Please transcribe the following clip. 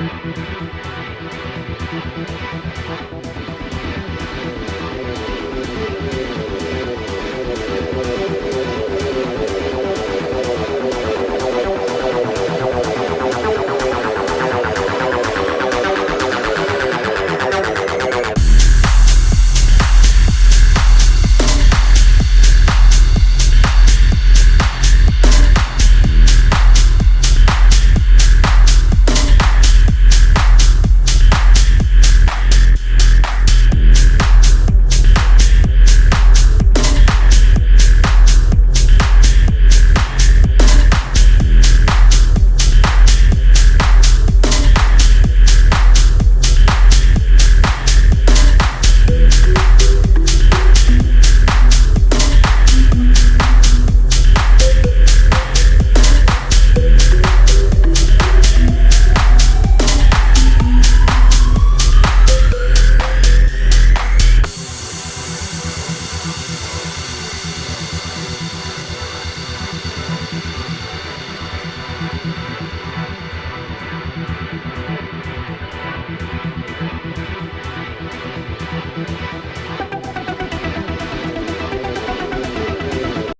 We'll be right back.